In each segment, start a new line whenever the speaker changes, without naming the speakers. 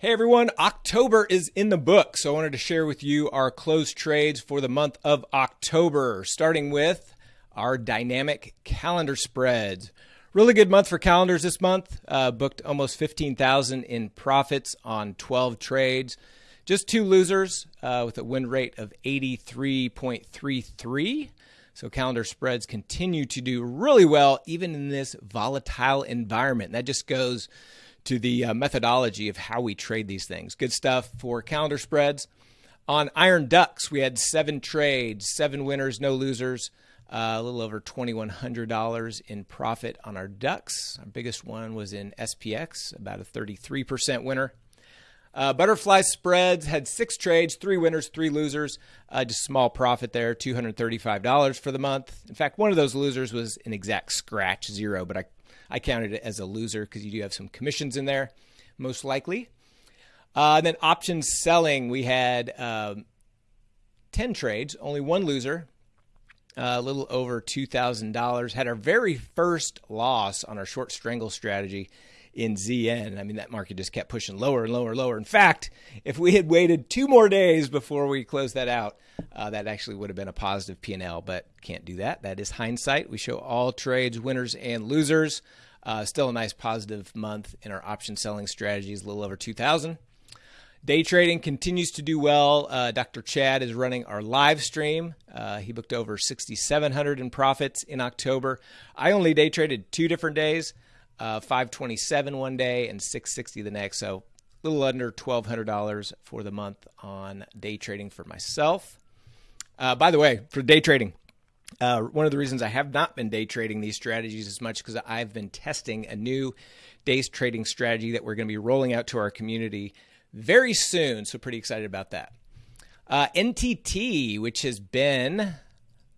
Hey everyone, October is in the book, so I wanted to share with you our closed trades for the month of October, starting with our dynamic calendar spreads. Really good month for calendars this month. Uh, booked almost 15,000 in profits on 12 trades. Just two losers uh, with a win rate of 83.33. So calendar spreads continue to do really well even in this volatile environment. That just goes to the uh, methodology of how we trade these things. Good stuff for calendar spreads. On Iron Ducks, we had seven trades, seven winners, no losers. Uh, a little over $2,100 in profit on our ducks. Our biggest one was in SPX, about a 33% winner. Uh, butterfly spreads had six trades, three winners, three losers. Uh, just small profit there, $235 for the month. In fact, one of those losers was an exact scratch, zero, but I I counted it as a loser because you do have some commissions in there, most likely. Uh, then options selling, we had um, 10 trades, only one loser, uh, a little over $2,000. Had our very first loss on our short strangle strategy in ZN. I mean, that market just kept pushing lower and lower and lower. In fact, if we had waited two more days before we closed that out, uh, that actually would have been a positive P&L, but can't do that. That is hindsight. We show all trades, winners and losers. Uh, still a nice positive month in our option selling strategies, a little over 2,000. Day trading continues to do well. Uh, Dr. Chad is running our live stream. Uh, he booked over 6,700 in profits in October. I only day traded two different days, uh, 527 one day and 660 the next. So a little under $1,200 for the month on day trading for myself. Uh, by the way, for day trading, uh, one of the reasons I have not been day trading these strategies as much because I've been testing a new day trading strategy that we're going to be rolling out to our community very soon. So, pretty excited about that. Uh, NTT, which has been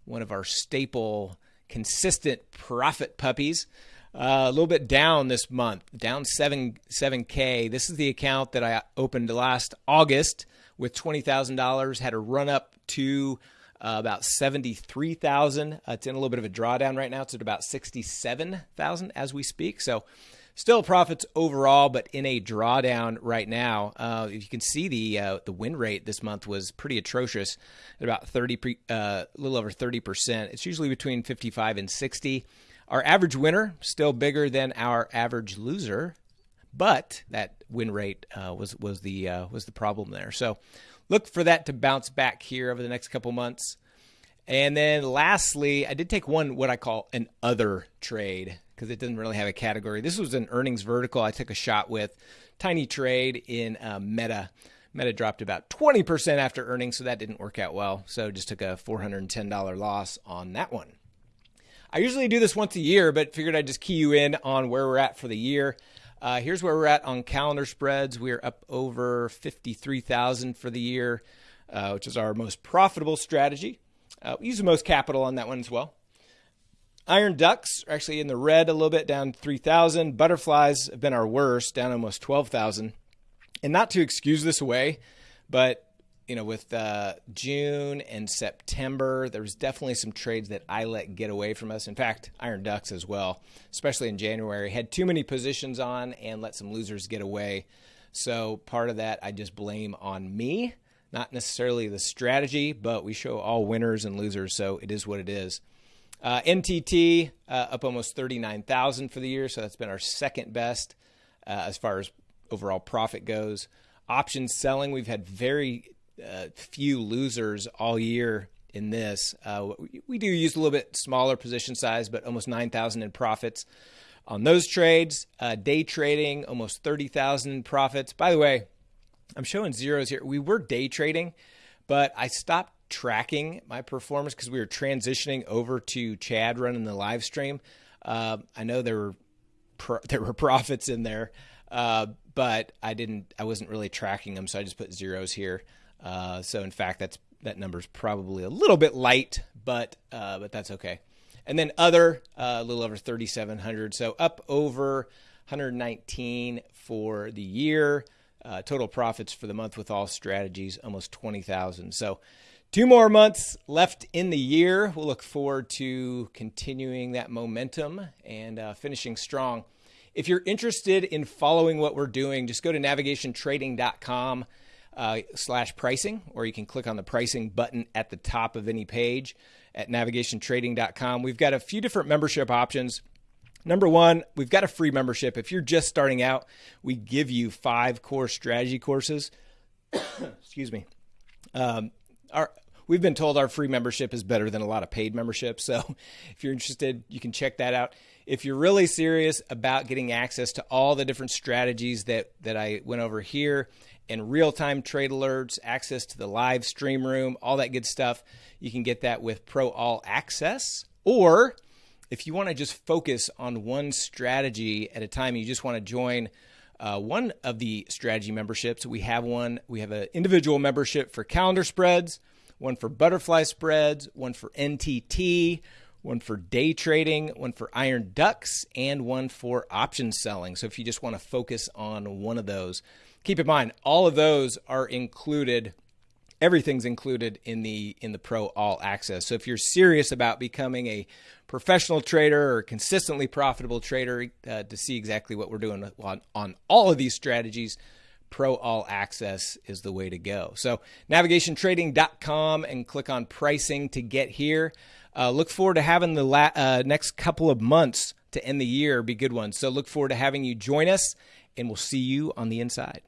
one of our staple, consistent profit puppies, uh, a little bit down this month, down seven seven k. This is the account that I opened last August with twenty thousand dollars. Had a run up to uh, about 73,000. Uh, it's in a little bit of a drawdown right now. It's at about 67,000 as we speak. So still profits overall, but in a drawdown right now. Uh, you can see the uh, the win rate this month was pretty atrocious, at about 30, uh, a little over 30 percent. It's usually between 55 and 60. Our average winner still bigger than our average loser, but that win rate uh, was was the uh, was the problem there. So look for that to bounce back here over the next couple months. And then lastly, I did take one what I call an other trade because it doesn't really have a category. This was an earnings vertical I took a shot with. Tiny trade in uh, Meta. Meta dropped about 20% after earnings, so that didn't work out well. So just took a $410 loss on that one. I usually do this once a year, but figured I'd just key you in on where we're at for the year. Uh, here's where we're at on calendar spreads. We're up over 53,000 for the year, uh, which is our most profitable strategy. Uh, we use the most capital on that one as well. Iron ducks are actually in the red a little bit, down 3,000. Butterflies have been our worst, down almost 12,000. And not to excuse this away, but you know, with uh, June and September, there was definitely some trades that I let get away from us. In fact, Iron Ducks as well, especially in January, had too many positions on and let some losers get away. So part of that I just blame on me, not necessarily the strategy, but we show all winners and losers, so it is what it is. Uh, NTT uh, up almost 39,000 for the year, so that's been our second best uh, as far as overall profit goes. Options selling, we've had very uh, few losers all year in this. Uh, we do use a little bit smaller position size, but almost 9,000 in profits on those trades. Uh, day trading, almost 30,000 in profits. By the way, I'm showing zeros here. We were day trading, but I stopped tracking my performance because we were transitioning over to Chad running the live stream. Uh, I know there were pro- there were profits in there, uh, but I didn't. I wasn't really tracking them, so I just put zeros here. Uh, so in fact, that's that number is probably a little bit light, but uh, but that's okay. And then other uh, a little over 3,700, so up over 119 for the year. Uh, total profits for the month with all strategies almost 20,000. So two more months left in the year. We'll look forward to continuing that momentum and uh, finishing strong If you're interested in following what we're doing, just go to navigationtrading.com uh, slash pricing, or you can click on the pricing button at the top of any page at navigationtrading.com. We've got a few different membership options. Number one, we've got a free membership. If you're just starting out, we give you five core strategy courses. Excuse me. Um, our we've been told our free membership is better than a lot of paid memberships. So if you're interested, you can check that out. If you're really serious about getting access to all the different strategies that that I went over here and real-time trade alerts, access to the live stream room, all that good stuff, you can get that with Pro All Access or if you want to just focus on one strategy at a time, you just want to join uh, one of the strategy memberships. We have one. We have an individual membership for calendar spreads, one for butterfly spreads, one for NTT, one for day trading, one for iron ducks, and one for option selling. So if you just want to focus on one of those, keep in mind all of those are included everything's included in the in the pro all access so if you're serious about becoming a professional trader or consistently profitable trader uh, to see exactly what we're doing on, on all of these strategies pro all access is the way to go. So navigationtrading.com and click on pricing to get here. Uh, look forward to having the la- uh, next couple of months to end the year be good ones. So look forward to having you join us and we'll see you on the inside